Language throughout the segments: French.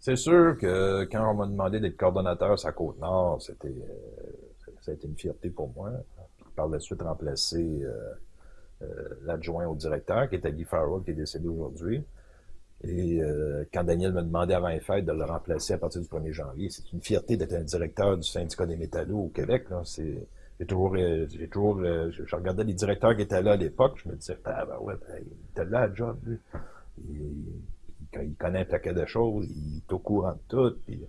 C'est sûr que quand on m'a demandé d'être coordonnateur à Côte-Nord, c'était, euh, ça a été une fierté pour moi. par la suite, remplacer euh, euh, l'adjoint au directeur, qui était Guy Farrell, qui est décédé aujourd'hui. Et quand Daniel me demandait avant les fêtes de le remplacer à partir du 1er janvier, c'est une fierté d'être un directeur du syndicat des métallos au Québec. C'est, j'ai toujours, j'ai toujours, je, regardais les directeurs qui étaient là à l'époque, je me disais, ah ben ouais, ben, il était là à job, lui il connaît un paquet de choses, il au courant de tout, puis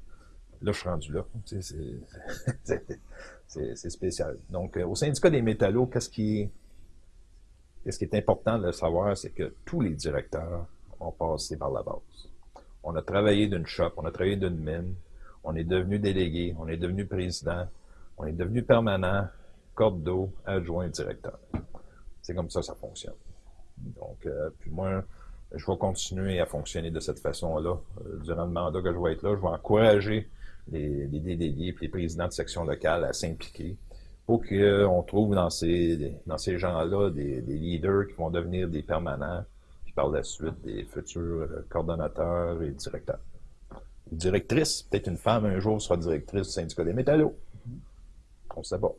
là, je suis rendu là. C'est spécial. Donc, euh, au syndicat des métallos, qu'est-ce qui, est important de savoir, c'est que tous les directeurs ont passé par la base. On a travaillé d'une shop, on a travaillé d'une mine, on est devenu délégué, on est devenu président, on est devenu permanent, corde d'eau, adjoint, directeur. C'est comme ça ça fonctionne. Donc, euh, puis moi, je vais continuer à fonctionner de cette façon-là. Euh, durant le mandat que je vais être là, je vais encourager les, les et les présidents de section locale à s'impliquer pour qu'on trouve dans ces, dans ces gens-là des, leaders qui vont devenir des permanents, puis par la suite des futurs euh, coordonnateurs et directeurs. Directrice, peut-être une femme un jour sera directrice du syndicat des métallos. On ne sait pas.